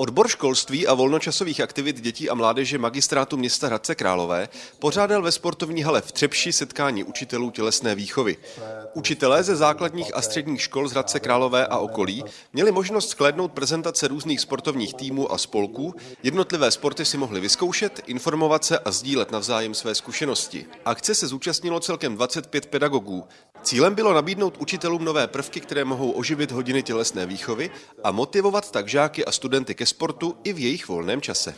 Odbor školství a volnočasových aktivit dětí a mládeže magistrátu města Hradce Králové pořádal ve sportovní hale v Třepši setkání učitelů tělesné výchovy. Učitelé ze základních a středních škol z Hradce Králové a okolí měli možnost sklédnout prezentace různých sportovních týmů a spolků, jednotlivé sporty si mohli vyzkoušet, informovat se a sdílet navzájem své zkušenosti. Akce se zúčastnilo celkem 25 pedagogů. Cílem bylo nabídnout učitelům nové prvky, které mohou oživit hodiny tělesné výchovy a motivovat tak žáky a studenty ke sportu i v jejich volném čase.